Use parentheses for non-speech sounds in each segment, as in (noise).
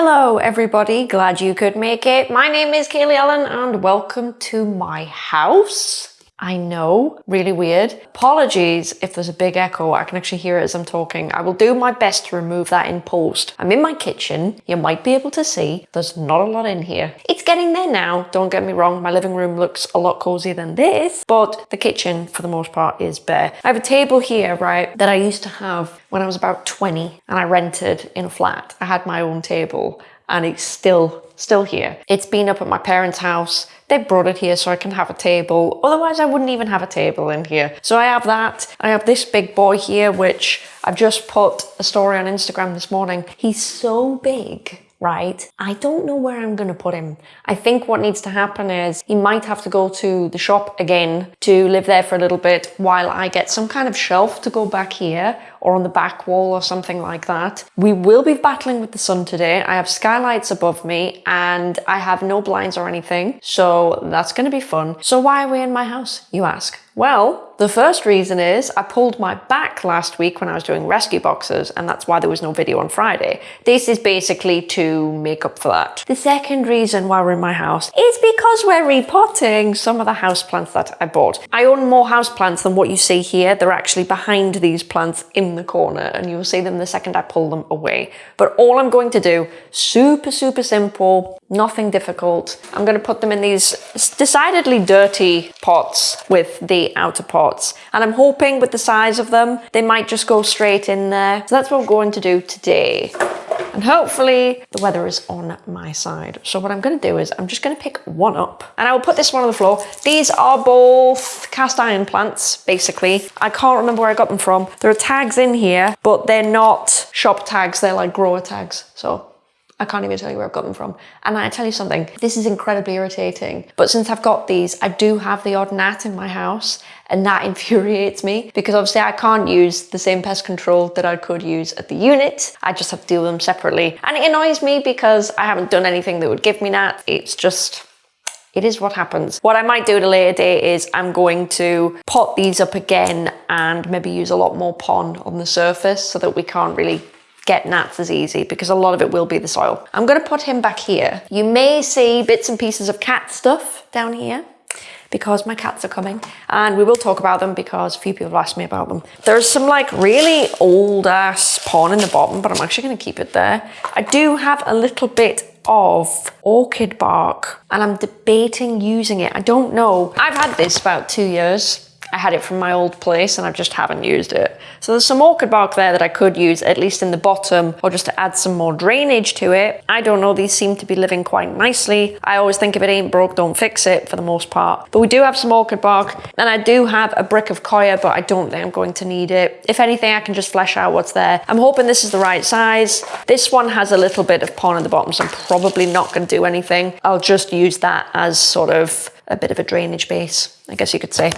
Hello everybody, glad you could make it. My name is Kaylee Allen and welcome to my house. I know, really weird. Apologies if there's a big echo, I can actually hear it as I'm talking. I will do my best to remove that in post. I'm in my kitchen, you might be able to see, there's not a lot in here. It's getting there now, don't get me wrong, my living room looks a lot cozier than this, but the kitchen for the most part is bare. I have a table here, right, that I used to have when I was about 20 and I rented in a flat. I had my own table and it's still, still here. It's been up at my parents' house they brought it here so I can have a table. Otherwise, I wouldn't even have a table in here. So I have that. I have this big boy here, which I've just put a story on Instagram this morning. He's so big right? I don't know where I'm going to put him. I think what needs to happen is he might have to go to the shop again to live there for a little bit while I get some kind of shelf to go back here or on the back wall or something like that. We will be battling with the sun today. I have skylights above me and I have no blinds or anything. So that's going to be fun. So why are we in my house, you ask? Well, the first reason is I pulled my back last week when I was doing rescue boxes and that's why there was no video on Friday. This is basically to make up for that. The second reason why we're in my house is because we're repotting some of the houseplants that I bought. I own more houseplants than what you see here. They're actually behind these plants in the corner and you'll see them the second I pull them away. But all I'm going to do, super, super simple, nothing difficult. I'm going to put them in these decidedly dirty pots with the outer pots. And I'm hoping with the size of them, they might just go straight in there. So that's what we're going to do today. And hopefully the weather is on my side. So what I'm going to do is I'm just going to pick one up and I will put this one on the floor. These are both cast iron plants, basically. I can't remember where I got them from. There are tags in here, but they're not shop tags. They're like grower tags. So I can't even tell you where I've got them from. And I tell you something, this is incredibly irritating. But since I've got these, I do have the odd gnat in my house and that (laughs) infuriates me because obviously I can't use the same pest control that I could use at the unit. I just have to deal with them separately. And it annoys me because I haven't done anything that would give me that. It's just, it is what happens. What I might do at a later date is I'm going to pot these up again and maybe use a lot more pon on the surface so that we can't really get gnats as easy because a lot of it will be the soil. I'm going to put him back here. You may see bits and pieces of cat stuff down here because my cats are coming and we will talk about them because a few people have asked me about them. There's some like really old ass pon in the bottom, but I'm actually going to keep it there. I do have a little bit of orchid bark and I'm debating using it. I don't know. I've had this about two years I had it from my old place and I just haven't used it. So there's some orchid bark there that I could use at least in the bottom or just to add some more drainage to it. I don't know, these seem to be living quite nicely. I always think if it ain't broke, don't fix it for the most part. But we do have some orchid bark and I do have a brick of coir, but I don't think I'm going to need it. If anything, I can just flesh out what's there. I'm hoping this is the right size. This one has a little bit of pon at the bottom, so I'm probably not going to do anything. I'll just use that as sort of a bit of a drainage base, I guess you could say.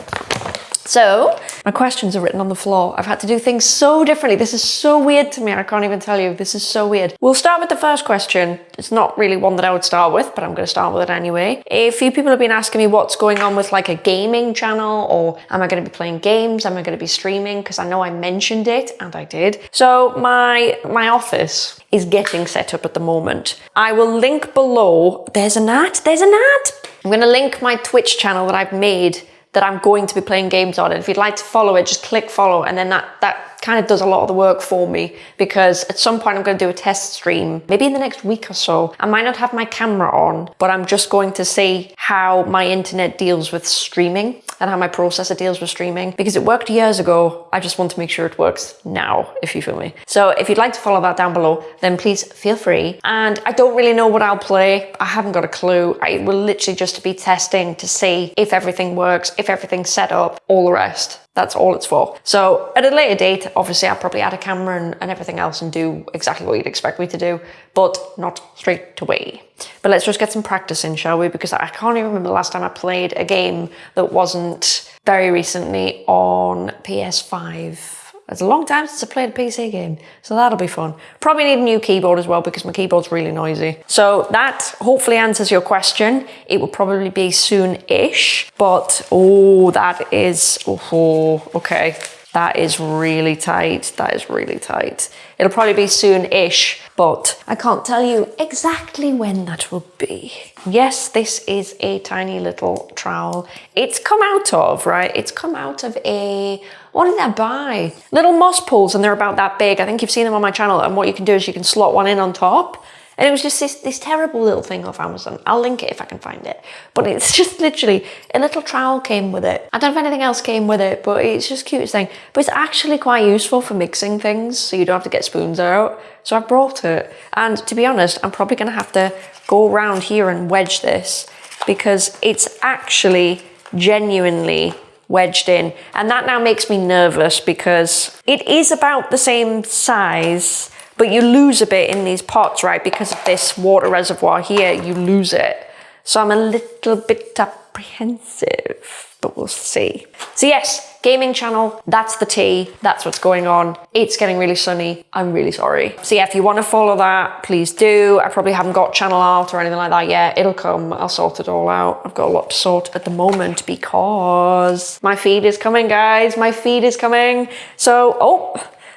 So my questions are written on the floor. I've had to do things so differently. This is so weird to me. I can't even tell you. This is so weird. We'll start with the first question. It's not really one that I would start with, but I'm going to start with it anyway. A few people have been asking me what's going on with like a gaming channel or am I going to be playing games? Am I going to be streaming? Because I know I mentioned it and I did. So my, my office is getting set up at the moment. I will link below. There's a ad. There's an ad. I'm going to link my Twitch channel that I've made that I'm going to be playing games on. And if you'd like to follow it, just click follow and then that, that kind of does a lot of the work for me because at some point I'm going to do a test stream, maybe in the next week or so. I might not have my camera on, but I'm just going to see how my internet deals with streaming and how my processor deals with streaming because it worked years ago. I just want to make sure it works now, if you feel me. So if you'd like to follow that down below, then please feel free. And I don't really know what I'll play. I haven't got a clue. I will literally just be testing to see if everything works, if everything's set up, all the rest. That's all it's for. So at a later date, obviously I'll probably add a camera and, and everything else and do exactly what you'd expect me to do, but not straight away. But let's just get some practice in, shall we? Because I can't even remember the last time I played a game that wasn't very recently on PS5. It's a long time since I played a PC game, so that'll be fun. Probably need a new keyboard as well because my keyboard's really noisy. So that hopefully answers your question. It will probably be soon-ish, but oh, that is, oh, okay. That is really tight. That is really tight. It'll probably be soon-ish, but I can't tell you exactly when that will be. Yes, this is a tiny little trowel. It's come out of, right? It's come out of a, what did I buy? Little moss poles and they're about that big. I think you've seen them on my channel and what you can do is you can slot one in on top and it was just this, this terrible little thing off Amazon. I'll link it if I can find it. But it's (laughs) just literally, a little trowel came with it. I don't know if anything else came with it, but it's just cutest thing. But it's actually quite useful for mixing things, so you don't have to get spoons out. So I brought it. And to be honest, I'm probably gonna have to go around here and wedge this because it's actually genuinely wedged in. And that now makes me nervous because it is about the same size but you lose a bit in these pots, right? Because of this water reservoir here, you lose it. So I'm a little bit apprehensive, but we'll see. So yes, gaming channel, that's the tea. That's what's going on. It's getting really sunny. I'm really sorry. So yeah, if you want to follow that, please do. I probably haven't got channel art or anything like that yet. It'll come. I'll sort it all out. I've got a lot to sort at the moment because my feed is coming, guys. My feed is coming. So, oh,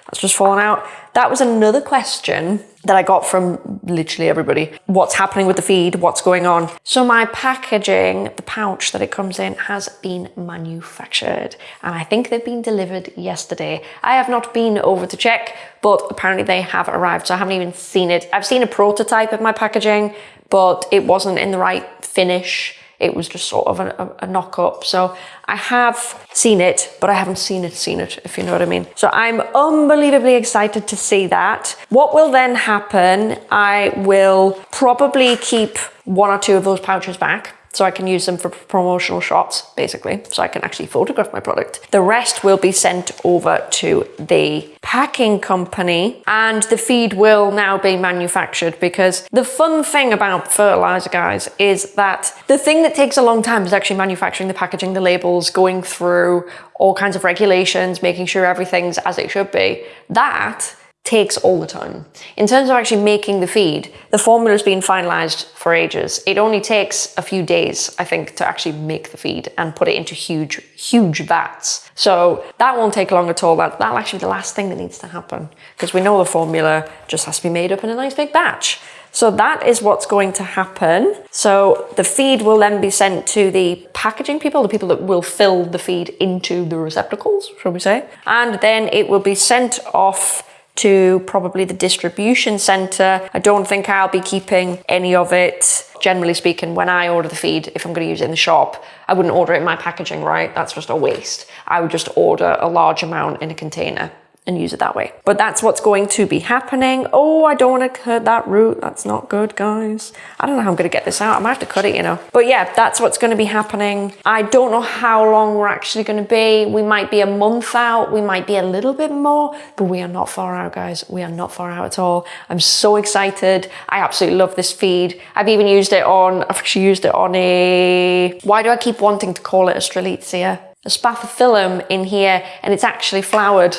that's just fallen out. That was another question that I got from literally everybody. What's happening with the feed? What's going on? So my packaging, the pouch that it comes in has been manufactured and I think they've been delivered yesterday. I have not been over to check, but apparently they have arrived. So I haven't even seen it. I've seen a prototype of my packaging, but it wasn't in the right finish it was just sort of a, a, a knock up. So I have seen it, but I haven't seen it, seen it, if you know what I mean. So I'm unbelievably excited to see that. What will then happen, I will probably keep one or two of those pouches back so I can use them for promotional shots, basically, so I can actually photograph my product. The rest will be sent over to the packing company and the feed will now be manufactured because the fun thing about fertilizer, guys, is that the thing that takes a long time is actually manufacturing the packaging, the labels, going through all kinds of regulations, making sure everything's as it should be. That takes all the time. In terms of actually making the feed, the formula's been finalized for ages. It only takes a few days, I think, to actually make the feed and put it into huge, huge vats. So that won't take long at all. That, that'll actually be the last thing that needs to happen because we know the formula just has to be made up in a nice big batch. So that is what's going to happen. So the feed will then be sent to the packaging people, the people that will fill the feed into the receptacles, shall we say. And then it will be sent off to probably the distribution center. I don't think I'll be keeping any of it. Generally speaking, when I order the feed, if I'm going to use it in the shop, I wouldn't order it in my packaging, right? That's just a waste. I would just order a large amount in a container and use it that way. But that's what's going to be happening. Oh, I don't want to cut that root. That's not good, guys. I don't know how I'm going to get this out. I might have to cut it, you know. But yeah, that's what's going to be happening. I don't know how long we're actually going to be. We might be a month out. We might be a little bit more, but we are not far out, guys. We are not far out at all. I'm so excited. I absolutely love this feed. I've even used it on, I've actually used it on a, why do I keep wanting to call it a Strelitzia? A spathiphyllum in here, and it's actually flowered.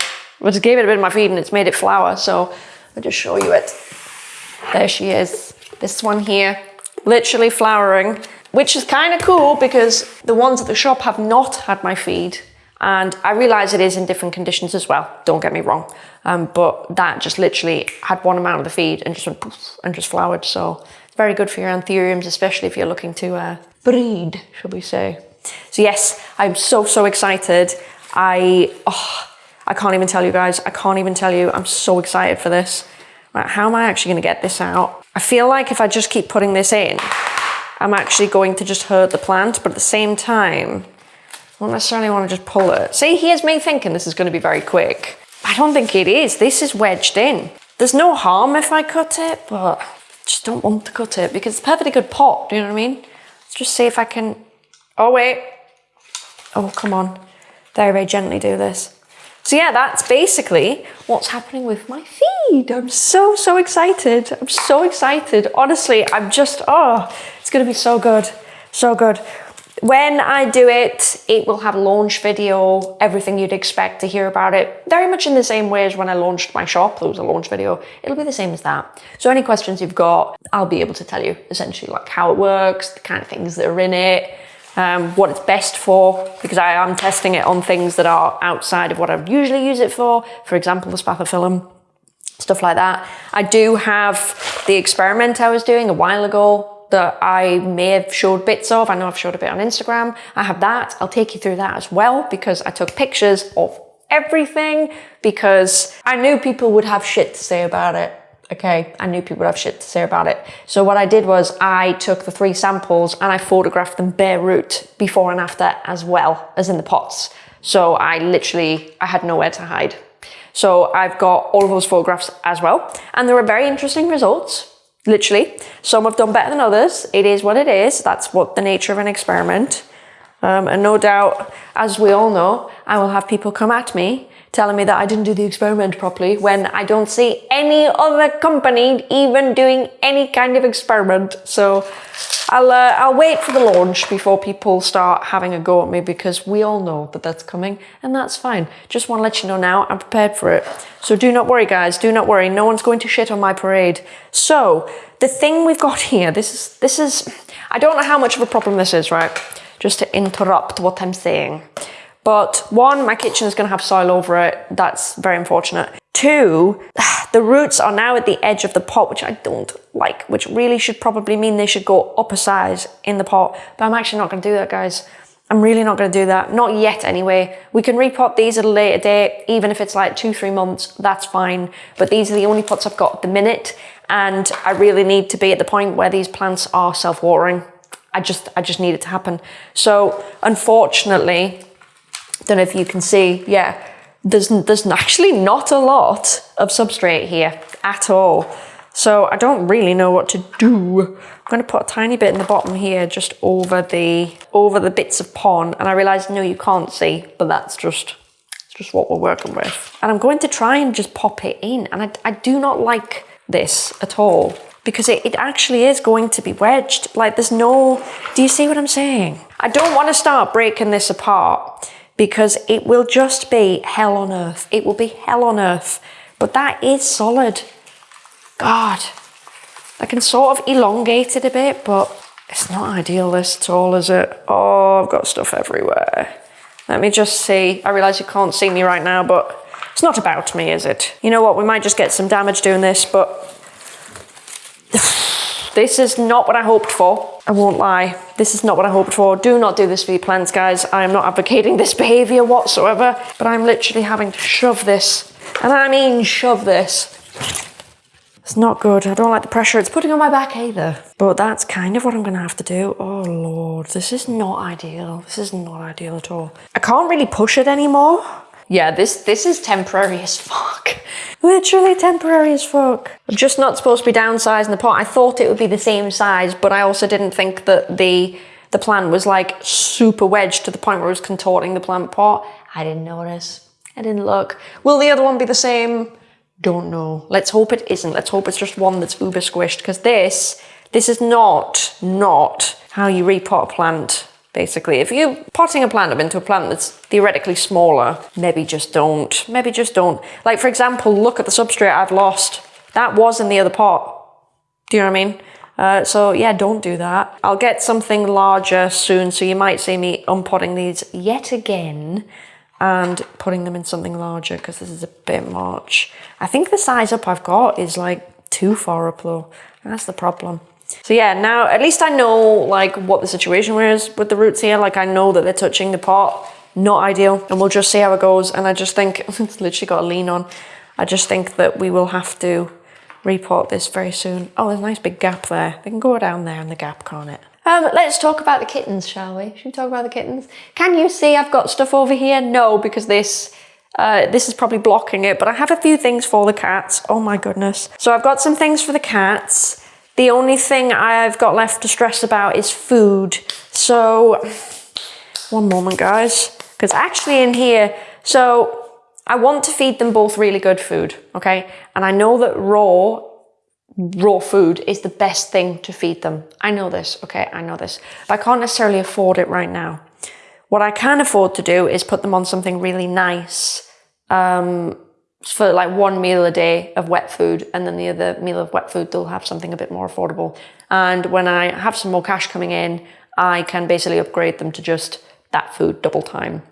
Just gave it a bit of my feed and it's made it flower. So I'll just show you it. There she is. This one here, literally flowering, which is kind of cool because the ones at the shop have not had my feed. And I realize it is in different conditions as well, don't get me wrong. Um, but that just literally had one amount of the feed and just went poof and just flowered. So it's very good for your anthuriums, especially if you're looking to uh, breed, shall we say. So yes, I'm so, so excited. I, oh, I can't even tell you guys. I can't even tell you. I'm so excited for this. Right, how am I actually going to get this out? I feel like if I just keep putting this in, I'm actually going to just hurt the plant, but at the same time, I don't necessarily want to just pull it. See, here's me thinking this is going to be very quick. I don't think it is. This is wedged in. There's no harm if I cut it, but I just don't want to cut it because it's a perfectly good pot. Do you know what I mean? Let's just see if I can... Oh, wait. Oh, come on. Very, very gently do this. So yeah, that's basically what's happening with my feed. I'm so, so excited. I'm so excited. Honestly, I'm just, oh, it's gonna be so good, so good. When I do it, it will have a launch video, everything you'd expect to hear about it. Very much in the same way as when I launched my shop, there was a launch video. It'll be the same as that. So any questions you've got, I'll be able to tell you essentially like how it works, the kind of things that are in it, um, what it's best for, because I am testing it on things that are outside of what I would usually use it for. For example, the spathiphyllum. stuff like that. I do have the experiment I was doing a while ago that I may have showed bits of. I know I've showed a bit on Instagram. I have that. I'll take you through that as well because I took pictures of everything because I knew people would have shit to say about it. Okay, I knew people would have shit to say about it. So what I did was I took the three samples and I photographed them bare root before and after as well as in the pots. So I literally, I had nowhere to hide. So I've got all of those photographs as well. And there are very interesting results, literally. Some have done better than others. It is what it is. That's what the nature of an experiment. Um, and no doubt, as we all know, I will have people come at me telling me that I didn't do the experiment properly when I don't see any other company even doing any kind of experiment. So I'll, uh, I'll wait for the launch before people start having a go at me because we all know that that's coming and that's fine. Just want to let you know now, I'm prepared for it. So do not worry guys, do not worry. No one's going to shit on my parade. So the thing we've got (laughs) here, this is, this is, I don't know how much of a problem this is, right? Just to interrupt what I'm saying. But one, my kitchen is going to have soil over it. That's very unfortunate. Two, (sighs) the roots are now at the edge of the pot, which I don't like, which really should probably mean they should go up a size in the pot. But I'm actually not going to do that, guys. I'm really not going to do that. Not yet, anyway. We can repot these at a later date, even if it's like two, three months, that's fine. But these are the only pots I've got at the minute. And I really need to be at the point where these plants are self-watering. I just, I just need it to happen. So unfortunately, don't know if you can see, yeah, there's, there's actually not a lot of substrate here at all. So I don't really know what to do. I'm going to put a tiny bit in the bottom here, just over the over the bits of pon. And I realized, no, you can't see, but that's just, it's just what we're working with. And I'm going to try and just pop it in. And I, I do not like this at all because it, it actually is going to be wedged. Like there's no, do you see what I'm saying? I don't want to start breaking this apart because it will just be hell on earth. It will be hell on earth. But that is solid. God, I can sort of elongate it a bit, but it's not ideal this at all, is it? Oh, I've got stuff everywhere. Let me just see. I realise you can't see me right now, but it's not about me, is it? You know what? We might just get some damage doing this, but this is not what I hoped for. I won't lie. This is not what I hoped for. Do not do this for your plants, guys. I am not advocating (laughs) this behavior whatsoever, but I'm literally having to shove this. And I mean shove this. It's not good. I don't like the pressure it's putting on my back either. But that's kind of what I'm going to have to do. Oh, Lord. This is not ideal. This is not ideal at all. I can't really push it anymore. Yeah, this, this is temporary as fuck. (laughs) Literally temporary as fuck. I'm just not supposed to be downsizing the pot. I thought it would be the same size, but I also didn't think that the the plant was like super wedged to the point where it was contorting the plant pot. I didn't notice. I didn't look. Will the other one be the same? Don't know. Let's hope it isn't. Let's hope it's just one that's uber squished because this, this is not, not how you repot a plant basically. If you're potting a plant up into a plant that's theoretically smaller, maybe just don't. Maybe just don't. Like, for example, look at the substrate I've lost. That was in the other pot. Do you know what I mean? Uh, so yeah, don't do that. I'll get something larger soon, so you might see me unpotting these yet again and putting them in something larger because this is a bit much. I think the size up I've got is like too far up though. That's the problem. So yeah, now at least I know like what the situation is with the roots here. Like I know that they're touching the pot. Not ideal. And we'll just see how it goes. And I just think, (laughs) it's literally got a lean on. I just think that we will have to repot this very soon. Oh, there's a nice big gap there. They can go down there in the gap, can't it? Um, let's talk about the kittens, shall we? Should we talk about the kittens? Can you see I've got stuff over here? No, because this uh, this is probably blocking it, but I have a few things for the cats. Oh my goodness. So I've got some things for the cats. The only thing I've got left to stress about is food. So, one moment guys, because actually in here, so I want to feed them both really good food, okay? And I know that raw, raw food is the best thing to feed them. I know this, okay? I know this. But I can't necessarily afford it right now. What I can afford to do is put them on something really nice, um, for like one meal a day of wet food and then the other meal of wet food they'll have something a bit more affordable and when i have some more cash coming in i can basically upgrade them to just that food double time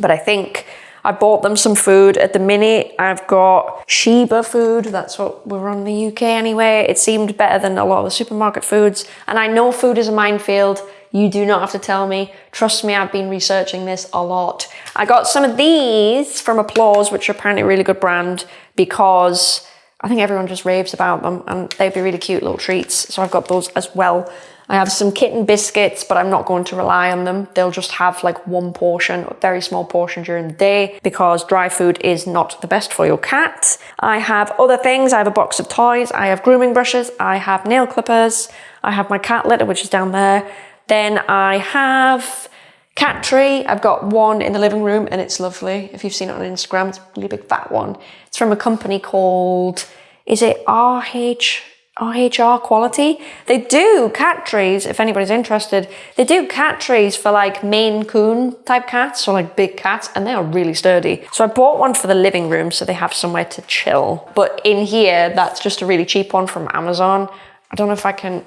but i think I bought them some food. At the minute, I've got Sheba food. That's what we're on the UK anyway. It seemed better than a lot of the supermarket foods. And I know food is a minefield. You do not have to tell me. Trust me, I've been researching this a lot. I got some of these from Applaws, which are apparently a really good brand because I think everyone just raves about them and they'd be really cute little treats. So I've got those as well. I have some kitten biscuits, but I'm not going to rely on them. They'll just have like one portion, a very small portion during the day because dry food is not the best for your cat. I have other things. I have a box of toys. I have grooming brushes. I have nail clippers. I have my cat litter, which is down there. Then I have cat tree. I've got one in the living room and it's lovely. If you've seen it on Instagram, it's a really big fat one. It's from a company called, is it RH? RHR quality. They do cat trees, if anybody's interested. They do cat trees for like Maine Coon type cats or like big cats and they are really sturdy. So I bought one for the living room so they have somewhere to chill. But in here, that's just a really cheap one from Amazon. I don't know if I can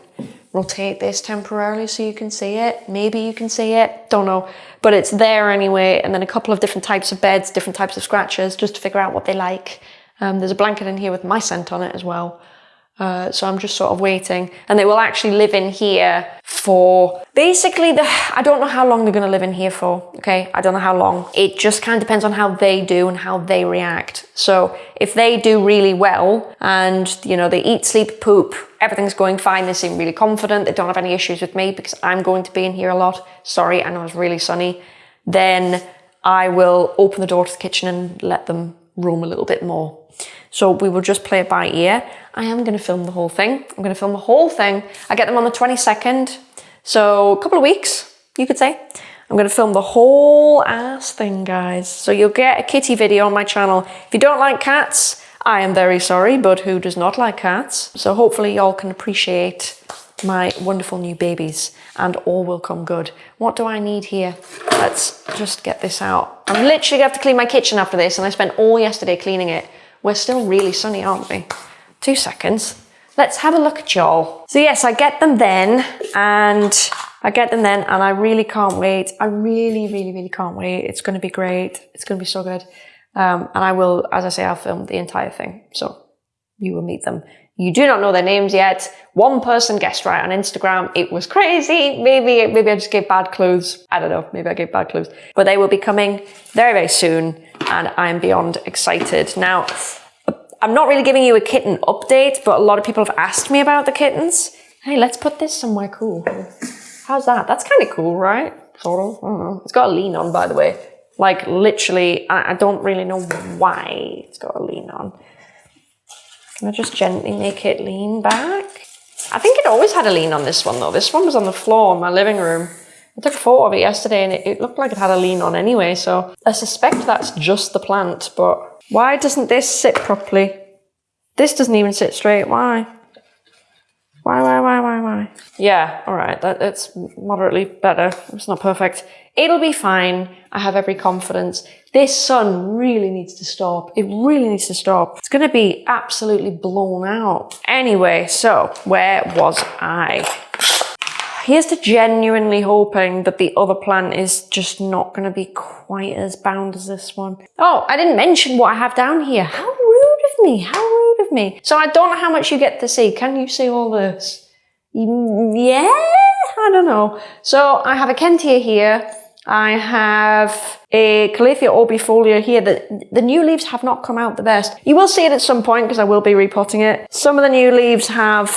rotate this temporarily so you can see it. Maybe you can see it, don't know. But it's there anyway. And then a couple of different types of beds, different types of scratches, just to figure out what they like. Um, there's a blanket in here with my scent on it as well. Uh, so I'm just sort of waiting and they will actually live in here for basically the, I don't know how long they're going to live in here for. Okay. I don't know how long. It just kind of depends on how they do and how they react. So if they do really well and you know, they eat, sleep, poop, everything's going fine. They seem really confident. They don't have any issues with me because I'm going to be in here a lot. Sorry. I know it's really sunny. Then I will open the door to the kitchen and let them roam a little bit more. So we will just play it by ear. I am going to film the whole thing. I'm going to film the whole thing. I get them on the 22nd. So a couple of weeks, you could say. I'm going to film the whole ass thing, guys. So you'll get a kitty video on my channel. If you don't like cats, I am very sorry, but who does not like cats? So hopefully y'all can appreciate my wonderful new babies and all will come good. What do I need here? Let's just get this out. I'm literally to have to clean my kitchen after this and I spent all yesterday cleaning it. We're still really sunny, aren't we? Two seconds. Let's have a look at y'all. So yes, I get them then and I get them then and I really can't wait. I really, really, really can't wait. It's going to be great. It's going to be so good. Um, and I will, as I say, I'll film the entire thing. So you will meet them. You do not know their names yet. One person guessed right on Instagram. It was crazy. Maybe, maybe I just gave bad clues. I don't know. Maybe I gave bad clues, but they will be coming very, very soon. And I'm beyond excited. Now, I'm not really giving you a kitten update, but a lot of people have asked me about the kittens. Hey, let's put this somewhere cool. How's that? That's kind of cool, right? Sort of. I don't know. It's got a lean on, by the way. Like literally, I, I don't really know why it's got a lean on. Can I just gently make it lean back? I think it always had a lean on this one though. This one was on the floor in my living room. I took a photo of it yesterday and it, it looked like it had a lean on anyway, so I suspect that's just the plant, but why doesn't this sit properly? This doesn't even sit straight, why? Why, why, why, why, why? Yeah, all right, that, that's moderately better. It's not perfect. It'll be fine. I have every confidence. This sun really needs to stop. It really needs to stop. It's going to be absolutely blown out. Anyway, so where was I? Here's to genuinely hoping that the other plant is just not going to be quite as bound as this one. Oh, I didn't mention what I have down here. How rude of me. How rude of me. So I don't know how much you get to see. Can you see all this? Mm, yeah, I don't know. So I have a Kentia here. I have a Calathea orbifolia here. The, the new leaves have not come out the best. You will see it at some point because I will be repotting it. Some of the new leaves have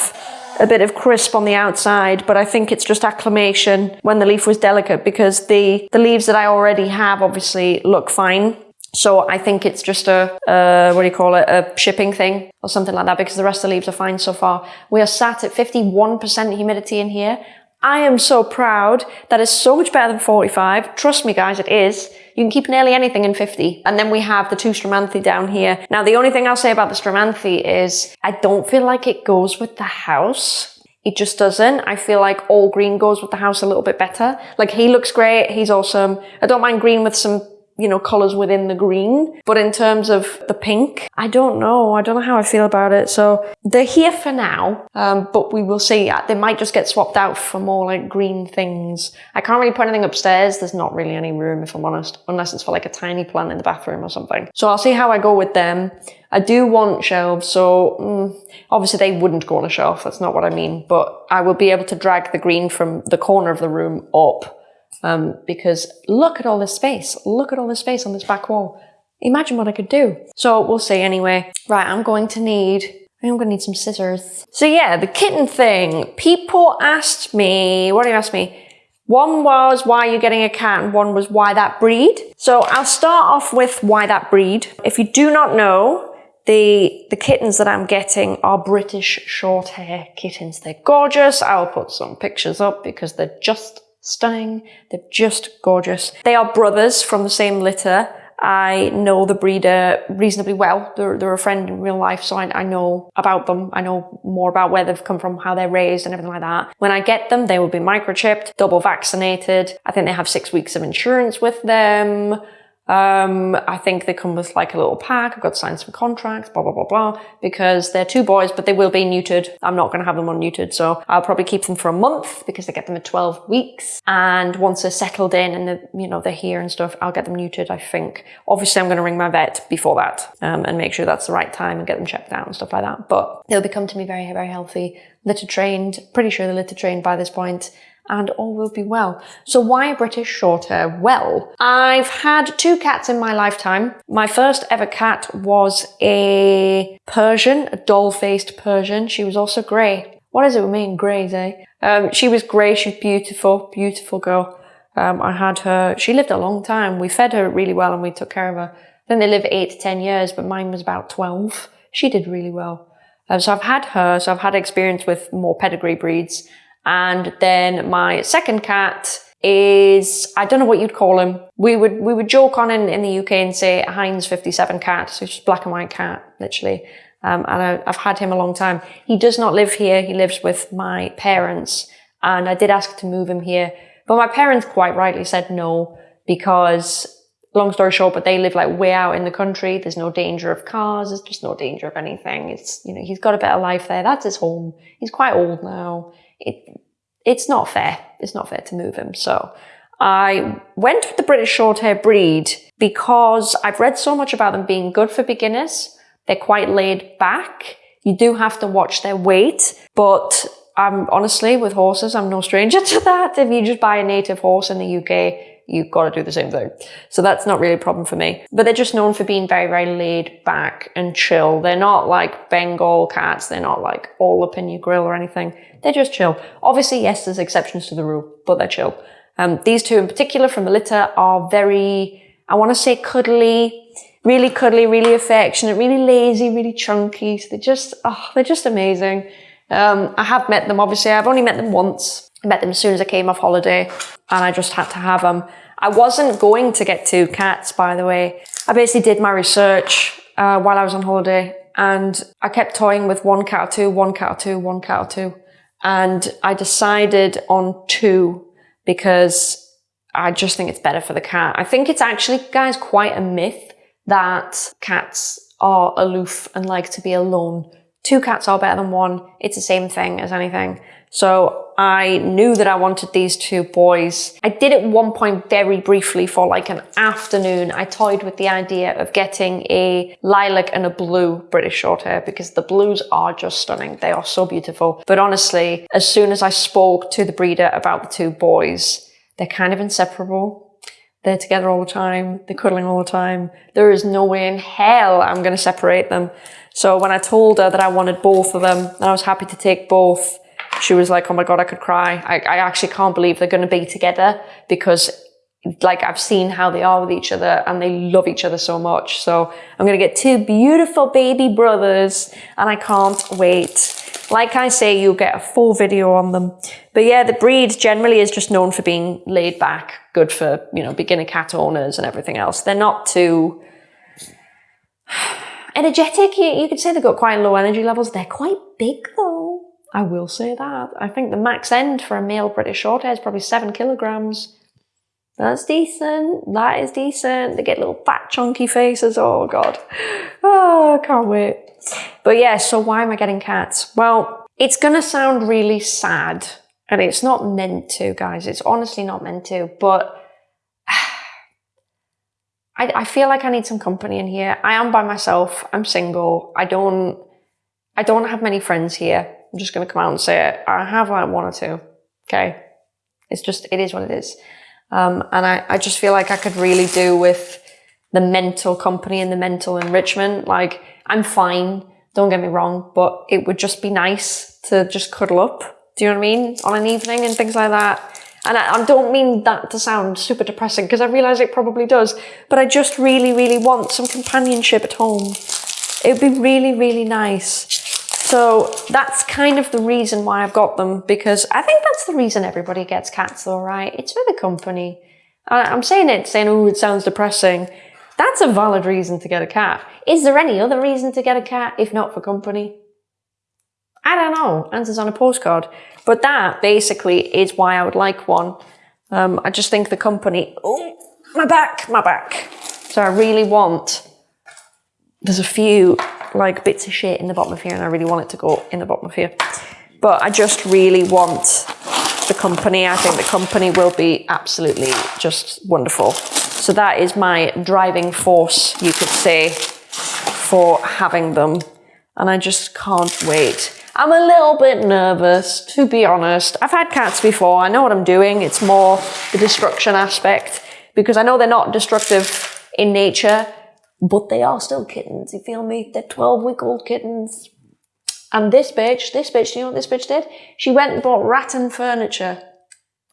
a bit of crisp on the outside, but I think it's just acclimation when the leaf was delicate because the, the leaves that I already have obviously look fine. So I think it's just a, uh, what do you call it, a shipping thing or something like that because the rest of the leaves are fine so far. We are sat at 51% humidity in here. I am so proud. That is so much better than 45. Trust me guys, it is. You can keep nearly anything in 50. And then we have the two Stromanthe down here. Now, the only thing I'll say about the Stromanthe is I don't feel like it goes with the house. It just doesn't. I feel like all green goes with the house a little bit better. Like he looks great. He's awesome. I don't mind green with some you know, colors within the green. But in terms of the pink, I don't know. I don't know how I feel about it. So they're here for now, um, but we will see. They might just get swapped out for more like green things. I can't really put anything upstairs. There's not really any room, if I'm honest, unless it's for like a tiny plant in the bathroom or something. So I'll see how I go with them. I do want shelves, so mm, obviously they wouldn't go on a shelf. That's not what I mean, but I will be able to drag the green from the corner of the room up um, because look at all this space. Look at all this space on this back wall. Imagine what I could do. So we'll see anyway. Right, I'm going to need, I'm going to need some scissors. So yeah, the kitten thing. People asked me, what do you ask me? One was why you're you getting a cat and one was why that breed. So I'll start off with why that breed. If you do not know, the, the kittens that I'm getting are British short hair kittens. They're gorgeous. I'll put some pictures up because they're just stunning. They're just gorgeous. They are brothers from the same litter. I know the breeder reasonably well. They're, they're a friend in real life, so I, I, know about them. I know more about where they've come from, how they're raised and everything like that. When I get them, they will be microchipped, double vaccinated. I think they have six weeks of insurance with them. Um, I think they come with like a little pack. I've got to sign some contracts, blah, blah, blah, blah, because they're two boys, but they will be neutered. I'm not going to have them unneutered. So I'll probably keep them for a month because I get them at 12 weeks. And once they're settled in and they're, you know, they're here and stuff, I'll get them neutered, I think. Obviously, I'm going to ring my vet before that, um, and make sure that's the right time and get them checked out and stuff like that. But they'll become to me very, very healthy, litter trained, pretty sure they're litter trained by this point and all will be well. So why British Shorthair? Well, I've had two cats in my lifetime. My first ever cat was a Persian, a doll-faced Persian. She was also grey. What is it with me and greys, eh? Um, she was grey, she was beautiful, beautiful girl. Um, I had her, she lived a long time. We fed her really well and we took care of her. Then they live eight to 10 years, but mine was about 12. She did really well. Um, so I've had her, so I've had experience with more pedigree breeds. And then my second cat is, I don't know what you'd call him. We would, we would joke on in, in the UK and say a Heinz 57 cat. So just black and white cat, literally. Um, and I, I've had him a long time. He does not live here. He lives with my parents. And I did ask to move him here. But my parents quite rightly said no because long story short, but they live like way out in the country. There's no danger of cars. There's just no danger of anything. It's, you know, he's got a better life there. That's his home. He's quite old now it, it's not fair. It's not fair to move him. So I went with the British Shorthair breed because I've read so much about them being good for beginners. They're quite laid back. You do have to watch their weight, but I'm honestly with horses, I'm no stranger (laughs) to that. If you just buy a native horse in the UK, you've got to do the same thing. So that's not really a problem for me. But they're just known for being very, very laid back and chill. They're not like Bengal cats. They're not like all up in your grill or anything. They're just chill. Obviously, yes, there's exceptions to the rule, but they're chill. Um, these two in particular from the litter are very, I want to say cuddly, really cuddly, really affectionate, really lazy, really chunky. So they're just, oh, they're just amazing. Um, I have met them, obviously. I've only met them once. Met them as soon as I came off holiday and I just had to have them. I wasn't going to get two cats, by the way. I basically did my research uh, while I was on holiday and I kept toying with one cat or two, one cat or two, one cat or two. And I decided on two because I just think it's better for the cat. I think it's actually, guys, quite a myth that cats are aloof and like to be alone. Two cats are better than one. It's the same thing as anything. So I knew that I wanted these two boys. I did at one point very briefly for like an afternoon. I toyed with the idea of getting a lilac and a blue British Shorthair because the blues are just stunning. They are so beautiful. But honestly, as soon as I spoke to the breeder about the two boys, they're kind of inseparable. They're together all the time. They're cuddling all the time. There is no way in hell I'm going to separate them. So when I told her that I wanted both of them and I was happy to take both, she was like, oh my God, I could cry. I, I actually can't believe they're going to be together because like I've seen how they are with each other and they love each other so much. So I'm going to get two beautiful baby brothers and I can't wait. Like I say, you'll get a full video on them. But yeah, the breed generally is just known for being laid back, good for, you know, beginner cat owners and everything else. They're not too (sighs) energetic. You, you could say they've got quite low energy levels. They're quite big though. I will say that. I think the max end for a male British Shorthair is probably seven kilograms. That's decent. That is decent. They get little fat chunky faces. Oh God. Oh, I can't wait. But yeah, so why am I getting cats? Well, it's gonna sound really sad and it's not meant to, guys. It's honestly not meant to, but (sighs) I, I feel like I need some company in here. I am by myself. I'm single. I don't, I don't have many friends here. I'm just going to come out and say it. I have like one or two. Okay. It's just, it is what it is. Um, and I, I just feel like I could really do with the mental company and the mental enrichment. Like I'm fine. Don't get me wrong, but it would just be nice to just cuddle up. Do you know what I mean? On an evening and things like that. And I, I don't mean that to sound super depressing because I realize it probably does, but I just really, really want some companionship at home. It would be really, really nice. So that's kind of the reason why I've got them because I think that's the reason everybody gets cats though, right? It's for the company. I'm saying it, saying, oh, it sounds depressing. That's a valid reason to get a cat. Is there any other reason to get a cat if not for company? I don't know. Answers on a postcard. But that basically is why I would like one. Um, I just think the company, oh, my back, my back. So I really want, there's a few like bits of shit in the bottom of here and I really want it to go in the bottom of here. But I just really want the company. I think the company will be absolutely just wonderful. So that is my driving force, you could say, for having them. And I just can't wait. I'm a little bit nervous, to be honest. I've had cats before. I know what I'm doing. It's more the destruction aspect because I know they're not destructive in nature, but they are still kittens. You feel me? They're 12 week old kittens. And this bitch, this bitch, do you know what this bitch did? She went and bought rattan furniture.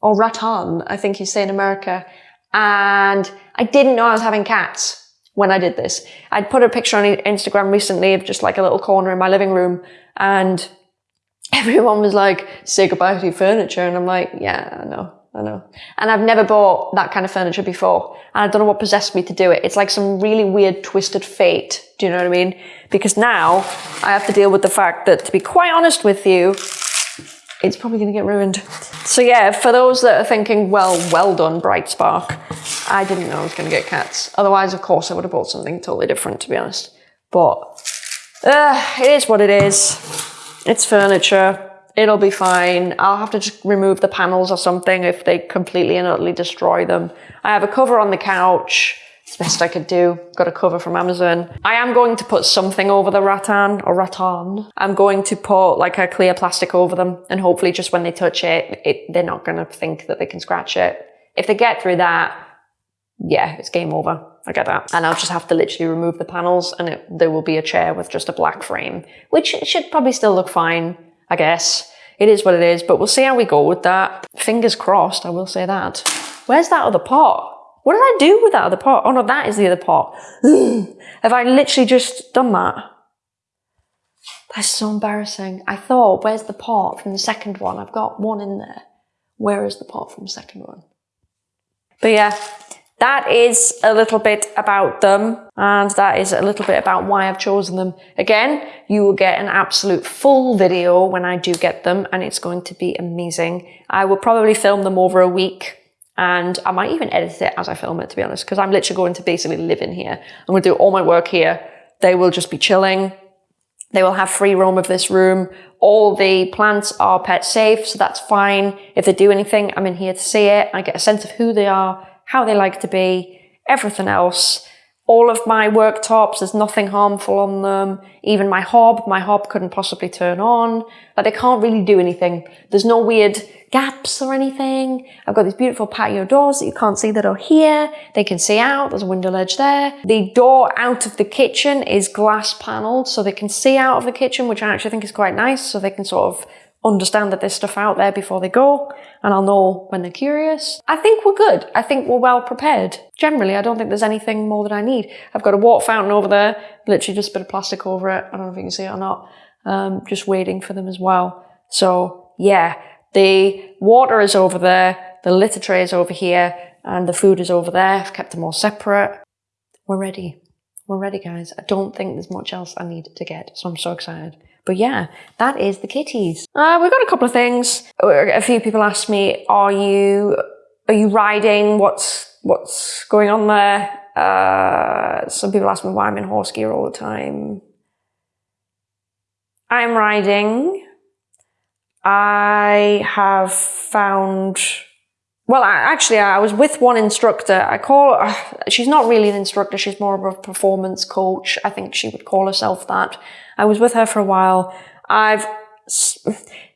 Or rattan, I think you say in America. And I didn't know I was having cats when I did this. I'd put a picture on Instagram recently of just like a little corner in my living room and (laughs) everyone was like, say goodbye to your furniture. And I'm like, yeah, I know, I know. And I've never bought that kind of furniture before. And I don't know what possessed me to do it. It's like some really weird twisted fate. Do you know what I mean? Because now I have to deal with the fact that to be quite honest with you, it's probably going to get ruined. So yeah, for those that are thinking, well, well done, Bright Spark. I didn't know I was going to get cats. Otherwise, of course, I would have bought something totally different, to be honest. But uh, it is what it is. It's furniture. It'll be fine. I'll have to just remove the panels or something if they completely and utterly destroy them. I have a cover on the couch. It's the best I could do. Got a cover from Amazon. I am going to put something over the rattan or rattan. I'm going to put like a clear plastic over them and hopefully just when they touch it, it they're not going to think that they can scratch it. If they get through that, yeah, it's game over. I get that. And I'll just have to literally remove the panels and it, there will be a chair with just a black frame, which should probably still look fine, I guess. It is what it is, but we'll see how we go with that. Fingers crossed, I will say that. Where's that other pot? What did I do with that other pot? Oh no, that is the other pot. (gasps) Have I literally just done that? That's so embarrassing. I thought, where's the pot from the second one? I've got one in there. Where is the pot from the second one? But yeah, that is a little bit about them and that is a little bit about why I've chosen them. Again, you will get an absolute full video when I do get them and it's going to be amazing. I will probably film them over a week and I might even edit it as I film it, to be honest, because I'm literally going to basically live in here. I'm going to do all my work here. They will just be chilling. They will have free roam of this room. All the plants are pet safe, so that's fine. If they do anything, I'm in here to see it. I get a sense of who they are, how they like to be, everything else. All of my worktops, there's nothing harmful on them. Even my hob, my hob couldn't possibly turn on. Like they can't really do anything. There's no weird gaps or anything. I've got these beautiful patio doors that you can't see that are here. They can see out. There's a window ledge there. The door out of the kitchen is glass paneled so they can see out of the kitchen, which I actually think is quite nice. So they can sort of understand that there's stuff out there before they go and I'll know when they're curious. I think we're good. I think we're well prepared. Generally, I don't think there's anything more that I need. I've got a water fountain over there, literally just a bit of plastic over it. I don't know if you can see it or not. Um, just waiting for them as well. So yeah, the water is over there, the litter tray is over here, and the food is over there. I've kept them all separate. We're ready. We're ready, guys. I don't think there's much else I need to get, so I'm so excited. But yeah, that is the kitties. Uh, we've got a couple of things. A few people asked me, are you are you riding? What's, what's going on there? Uh, some people ask me why I'm in horse gear all the time. I'm riding. I have found, well, I, actually, I was with one instructor. I call her, she's not really an instructor. She's more of a performance coach. I think she would call herself that. I was with her for a while. I've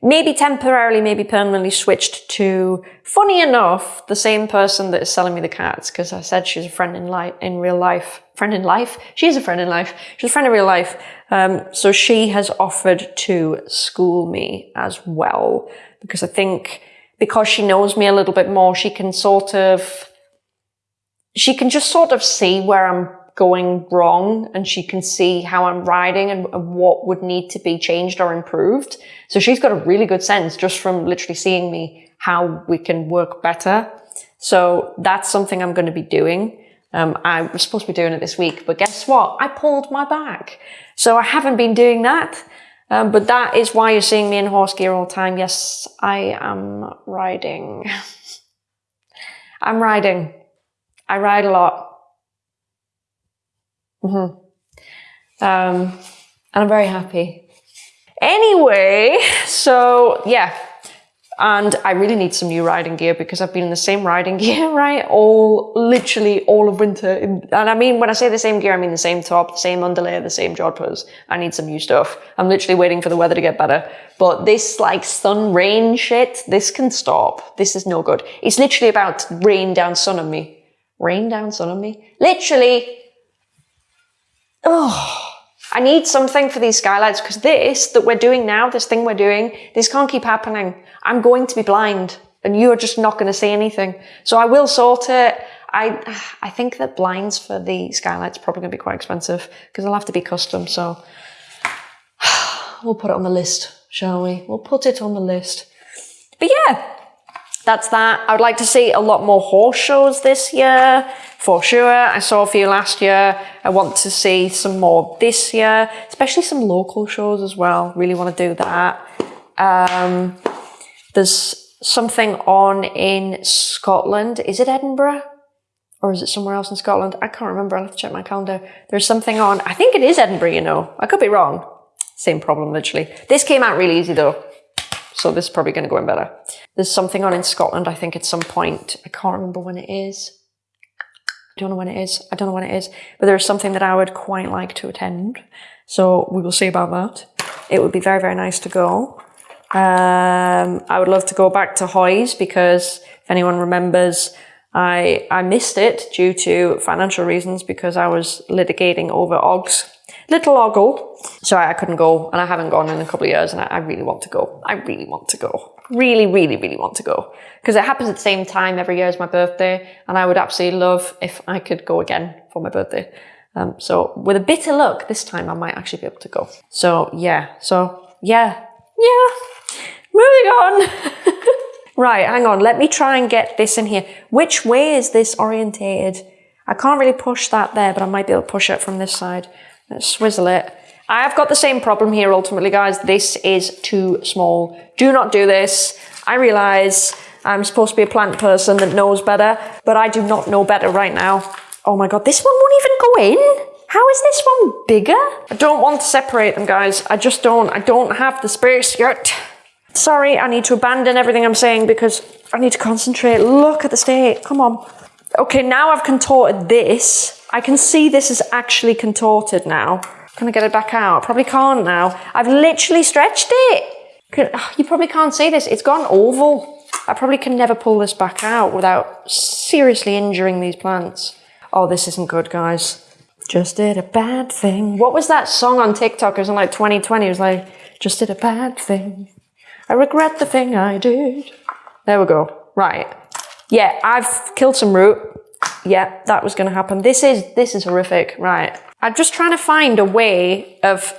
maybe temporarily, maybe permanently switched to, funny enough, the same person that is selling me the cats, because I said she's a friend in life, in real life. Friend in life? She's a friend in life. She's a friend in real life. Um, so she has offered to school me as well, because I think because she knows me a little bit more, she can sort of, she can just sort of see where I'm going wrong and she can see how I'm riding and, what would need to be changed or improved. So she's got a really good sense just from literally seeing me how we can work better. So that's something I'm going to be doing. Um, I was supposed to be doing it this week, but guess what? I pulled my back. So I haven't been doing that. Um, but that is why you're seeing me in horse gear all the time. Yes, I am riding. (laughs) I'm riding. I ride a lot. Mm-hmm. Um, and I'm very happy. Anyway, so yeah, and I really need some new riding gear because I've been in the same riding (laughs) gear, right? All, literally all of winter. And I mean, when I say the same gear, I mean the same top, the same underlayer, the same jodhpurs. I need some new stuff. I'm literally waiting for the weather to get better. But this like sun rain shit, this can stop. This is no good. It's literally about rain down sun on me. Rain down sun on me? Literally oh, I need something for these skylights because this that we're doing now, this thing we're doing, this can't keep happening. I'm going to be blind and you're just not going to see anything. So I will sort it. I, (sighs) I think that blinds for the skylights probably going to be quite expensive because they'll have to be custom. So (sighs) we'll put it on the list, shall we? We'll put it on the list. But yeah, that's that. I would like to see a lot more horse shows this year, for sure. I saw a few last year. I want to see some more this year, especially some local shows as well. Really want to do that. Um, there's something on in Scotland. Is it Edinburgh? Or is it somewhere else in Scotland? I can't remember. I'll have to check my calendar. There's something on, I think it is Edinburgh, you know. I could be wrong. Same problem, literally. This came out really easy though. So this is probably going to go in better. There's something on in Scotland, I think at some point. I can't remember when it is. I don't know when it is. I don't know when it is. But there's something that I would quite like to attend. So we will see about that. It would be very, very nice to go. Um, I would love to go back to Hoys because if anyone remembers, I, I missed it due to financial reasons because I was litigating over Oggs little ogle. So I couldn't go and I haven't gone in a couple of years and I, I really want to go. I really want to go. Really, really, really want to go. Because it happens at the same time every year as my birthday and I would absolutely love if I could go again for my birthday. Um, so with a bit of luck, this time I might actually be able to go. So yeah, so yeah, yeah, moving on. (laughs) right, hang on, let me try and get this in here. Which way is this orientated? I can't really push that there, but I might be able to push it from this side. Swizzle it. I have got the same problem here ultimately, guys. This is too small. Do not do this. I realize I'm supposed to be a plant person that knows better, but I do not know better right now. Oh my God, this one won't even go in. How is this one bigger? I don't want to separate them, guys. I just don't. I don't have the space yet. Sorry, I need to abandon everything I'm saying because I need to concentrate. Look at the state. Come on. Okay, now I've contorted this. I can see this is actually contorted now. Can I get it back out? Probably can't now. I've literally stretched it. Ah, you probably can't see this. It's gone oval. I probably can never pull this back out without seriously injuring these plants. Oh, this isn't good, guys. Just did a bad thing. What was that song on TikTok? It was in like 2020. It was like, just did a bad thing. I regret the thing I did. There we go. Right. Yeah, I've killed some root yeah, that was going to happen. This is, this is horrific. Right. I'm just trying to find a way of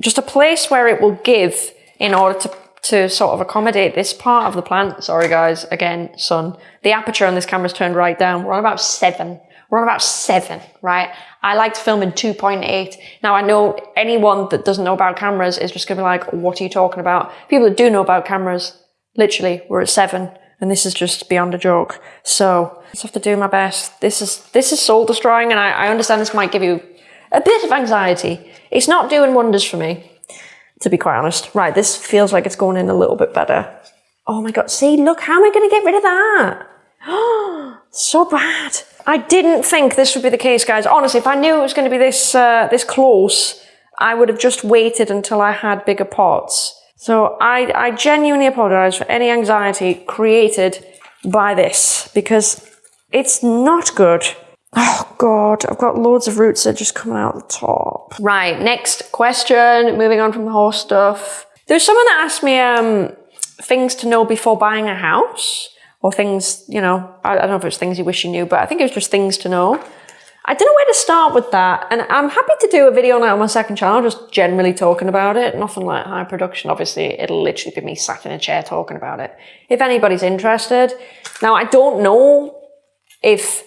just a place where it will give in order to, to sort of accommodate this part of the plant. Sorry guys, again, sun. The aperture on this camera's turned right down. We're on about seven. We're on about seven, right? I like to film in 2.8. Now I know anyone that doesn't know about cameras is just gonna be like, what are you talking about? People that do know about cameras, literally, we're at seven and this is just beyond a joke. So I just have to do my best. This is this is soul destroying, and I, I understand this might give you a bit of anxiety. It's not doing wonders for me, to be quite honest. Right, this feels like it's going in a little bit better. Oh my god, see, look, how am I going to get rid of that? Oh, (gasps) so bad. I didn't think this would be the case, guys. Honestly, if I knew it was going to be this uh, this close, I would have just waited until I had bigger pots. So I, I genuinely apologize for any anxiety created by this because it's not good. Oh God, I've got loads of roots that are just coming out the top. Right, next question, moving on from the horse stuff. There's someone that asked me um, things to know before buying a house or things, you know, I, I don't know if it's things you wish you knew, but I think it was just things to know. I don't know where to start with that. And I'm happy to do a video on it on my second channel, just generally talking about it. Nothing like high production. Obviously, it'll literally be me sat in a chair talking about it. If anybody's interested. Now, I don't know if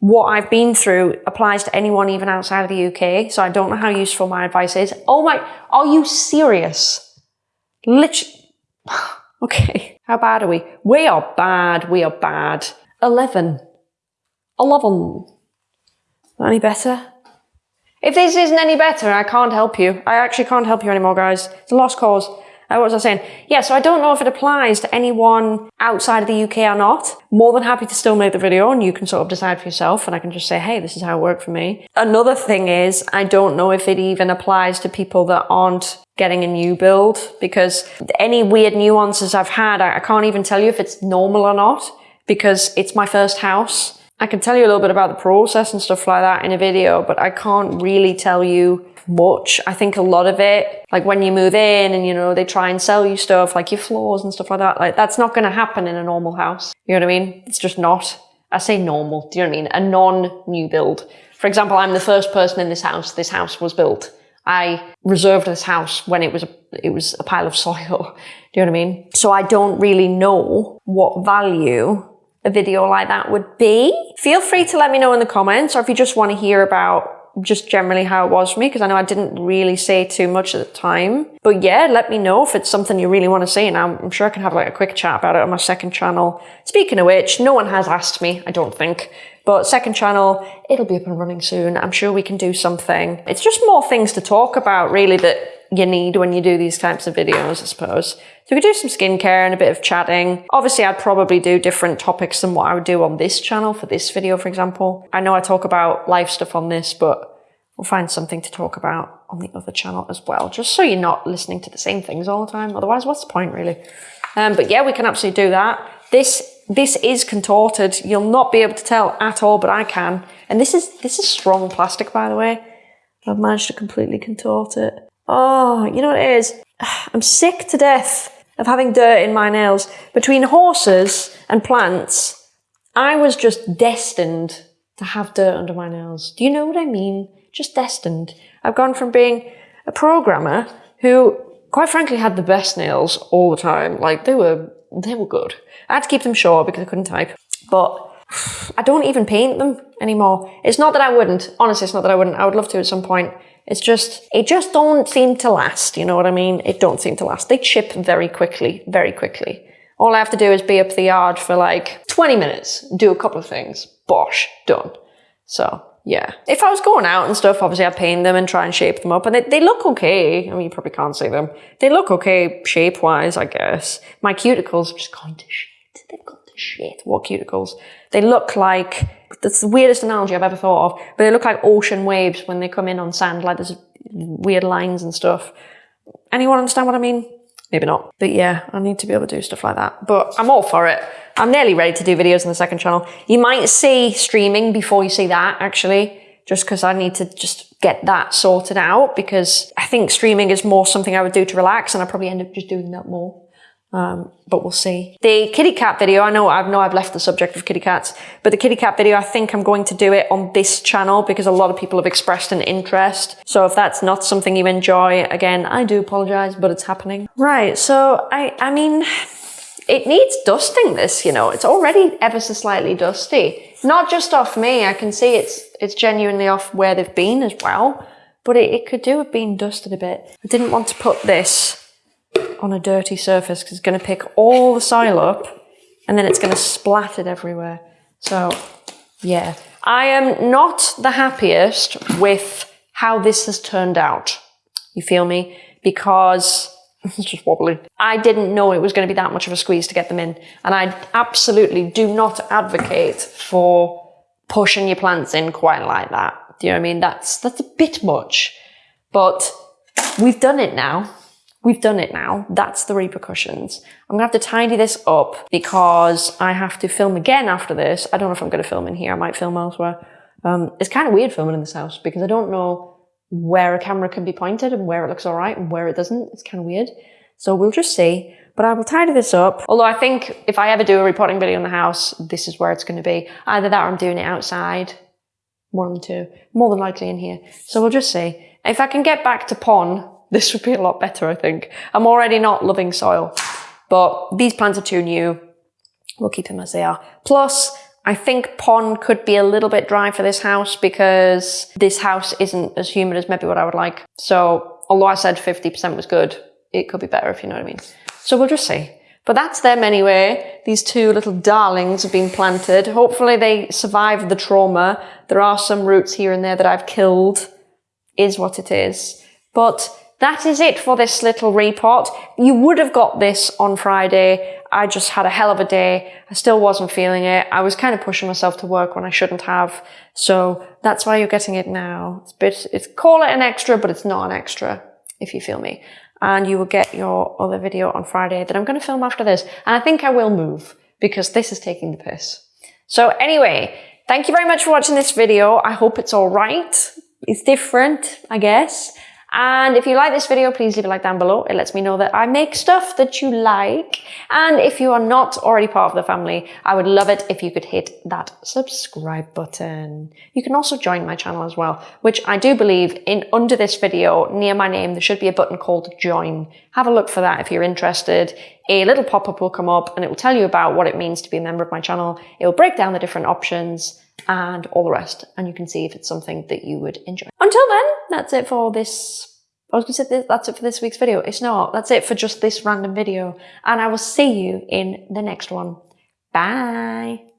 what I've been through applies to anyone even outside of the UK. So I don't know how useful my advice is. Oh my, are you serious? Literally. (sighs) Okay, how bad are we? We are bad, we are bad. 11. 11. Any better? If this isn't any better, I can't help you. I actually can't help you anymore, guys. It's a lost cause. Uh, what was I saying? Yeah, so I don't know if it applies to anyone outside of the UK or not. More than happy to still make the video and you can sort of decide for yourself and I can just say, hey, this is how it worked for me. Another thing is, I don't know if it even applies to people that aren't getting a new build because any weird nuances I've had, I can't even tell you if it's normal or not because it's my first house. I can tell you a little bit about the process and stuff like that in a video, but I can't really tell you much. I think a lot of it, like when you move in and, you know, they try and sell you stuff like your floors and stuff like that, like that's not going to happen in a normal house. You know what I mean? It's just not. I say normal. Do you know what I mean? A non-new build. For example, I'm the first person in this house. This house was built. I reserved this house when it was a, it was a pile of (laughs) soil. Do you know what I mean? So I don't really know what value a video like that would be. Feel free to let me know in the comments or if you just want to hear about just generally how it was for me because I know I didn't really say too much at the time. But yeah, let me know if it's something you really want to see and I'm, I'm sure I can have like a quick chat about it on my second channel. Speaking of which, no one has asked me, I don't think. But second channel, it'll be up and running soon. I'm sure we can do something. It's just more things to talk about really that you need when you do these types of videos, I suppose. So we could do some skincare and a bit of chatting. Obviously, I'd probably do different topics than what I would do on this channel for this video, for example. I know I talk about life stuff on this, but we'll find something to talk about on the other channel as well, just so you're not listening to the same things all the time. Otherwise, what's the point really? Um, but yeah, we can absolutely do that. This this is contorted. You'll not be able to tell at all, but I can. And this is this is strong plastic, by the way. I've managed to completely contort it. Oh, you know what it is? (sighs) I'm sick to death of having dirt in my nails. Between horses and plants, I was just destined to have dirt under my nails. Do you know what I mean? Just destined. I've gone from being a programmer who, quite frankly, had the best nails all the time. Like, they were, they were good. I had to keep them short because I couldn't type. But (sighs) I don't even paint them anymore. It's not that I wouldn't. Honestly, it's not that I wouldn't. I would love to at some point. It's just, it just don't seem to last. You know what I mean? It don't seem to last. They chip very quickly, very quickly. All I have to do is be up the yard for like 20 minutes, do a couple of things, bosh, done. So yeah. If I was going out and stuff, obviously I'd paint them and try and shape them up and they, they look okay. I mean, you probably can't see them. They look okay shape wise, I guess. My cuticles have just gone to shit. They've gone shit. What cuticles? They look like that's the weirdest analogy I've ever thought of, but they look like ocean waves when they come in on sand, like there's weird lines and stuff. Anyone understand what I mean? Maybe not. But yeah, I need to be able to do stuff like that. But I'm all for it. I'm nearly ready to do videos on the second channel. You might see streaming before you see that, actually, just because I need to just get that sorted out because I think streaming is more something I would do to relax and I probably end up just doing that more. Um, but we'll see. The kitty cat video, I know, I know I've left the subject of kitty cats, but the kitty cat video, I think I'm going to do it on this channel because a lot of people have expressed an interest. So if that's not something you enjoy, again, I do apologize, but it's happening. Right. So I, I mean, it needs dusting this, you know, it's already ever so slightly dusty. Not just off me. I can see it's, it's genuinely off where they've been as well, but it, it could do with being dusted a bit. I didn't want to put this on a dirty surface because it's going to pick all the soil up and then it's going to splat it everywhere. So yeah, I am not the happiest with how this has turned out. You feel me? Because (laughs) it's just wobbly. I didn't know it was going to be that much of a squeeze to get them in. And I absolutely do not advocate for pushing your plants in quite like that. Do you know what I mean? That's, that's a bit much, but we've done it now. We've done it now. That's the repercussions. I'm gonna have to tidy this up because I have to film again after this. I don't know if I'm gonna film in here. I might film elsewhere. Um, it's kind of weird filming in this house because I don't know where a camera can be pointed and where it looks all right and where it doesn't. It's kind of weird. So we'll just see. But I will tidy this up. Although I think if I ever do a repotting video in the house, this is where it's going to be. Either that or I'm doing it outside. Of the two. More than likely in here. So we'll just see. If I can get back to pon this would be a lot better, I think. I'm already not loving soil, but these plants are too new. We'll keep them as they are. Plus, I think pon could be a little bit dry for this house because this house isn't as humid as maybe what I would like. So, although I said 50% was good, it could be better if you know what I mean. So we'll just see. But that's them anyway. These two little darlings have been planted. Hopefully they survive the trauma. There are some roots here and there that I've killed. Is what it is. But that is it for this little repot. You would have got this on Friday. I just had a hell of a day. I still wasn't feeling it. I was kind of pushing myself to work when I shouldn't have. So that's why you're getting it now. It's a bit, it's call it an extra, but it's not an extra, if you feel me. And you will get your other video on Friday that I'm going to film after this. And I think I will move because this is taking the piss. So anyway, thank you very much for watching this video. I hope it's all right. It's different, I guess. And if you like this video, please leave a like down below. It lets me know that I make stuff that you like. And if you are not already part of the family, I would love it if you could hit that subscribe button. You can also join my channel as well, which I do believe in under this video, near my name, there should be a button called join. Have a look for that if you're interested. A little pop-up will come up and it will tell you about what it means to be a member of my channel. It will break down the different options and all the rest. And you can see if it's something that you would enjoy. Until then, that's it for this. I was going to say this, that's it for this week's video. It's not. That's it for just this random video. And I will see you in the next one. Bye.